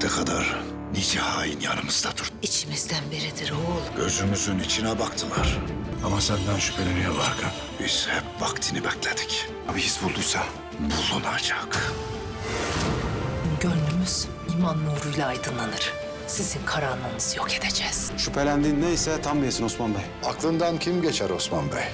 vakte kadar nice hain yanımızda dur. İçimizden biridir oğul. Gözümüzün içine baktılar. Ama senden şüpheleniyor Hakan. Biz hep vaktini bekledik. Abi his bulduysa? Bulunacak. Gönlümüz iman nuruyla aydınlanır. Sizin karanlığınızı yok edeceğiz. Şüphelendiğin neyse tam yesin Osman Bey. Aklından kim geçer Osman Bey?